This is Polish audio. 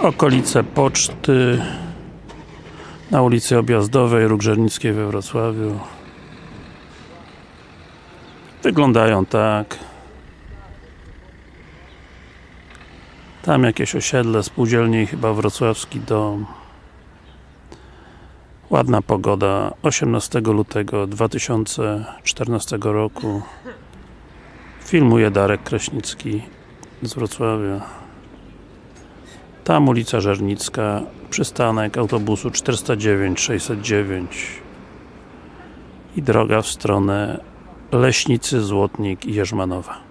okolice poczty na ulicy Objazdowej, Róg we Wrocławiu. Wyglądają tak. Tam jakieś osiedle spółdzielni, chyba wrocławski dom. Ładna pogoda. 18 lutego 2014 roku. Filmuje Darek Kraśnicki z Wrocławia tam ulica Żernicka przystanek autobusu 409 609 i droga w stronę Leśnicy, Złotnik i Jerzmanowa